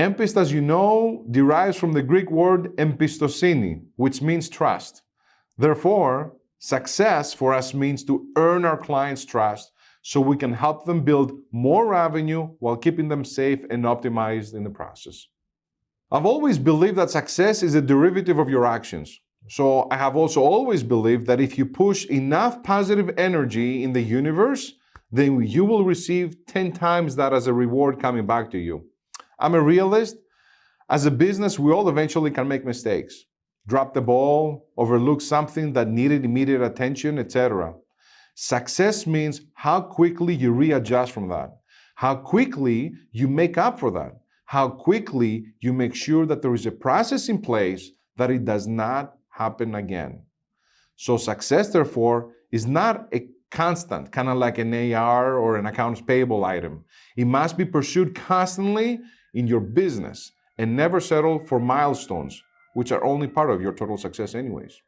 Empist, as you know, derives from the Greek word empistosini, which means trust. Therefore, success for us means to earn our clients' trust so we can help them build more revenue while keeping them safe and optimized in the process. I've always believed that success is a derivative of your actions. So I have also always believed that if you push enough positive energy in the universe, then you will receive 10 times that as a reward coming back to you. I'm a realist. As a business, we all eventually can make mistakes, drop the ball, overlook something that needed immediate attention, etc. Success means how quickly you readjust from that, how quickly you make up for that, how quickly you make sure that there is a process in place that it does not happen again. So success, therefore, is not a constant, kind of like an AR or an accounts payable item. It must be pursued constantly in your business and never settle for milestones, which are only part of your total success anyways.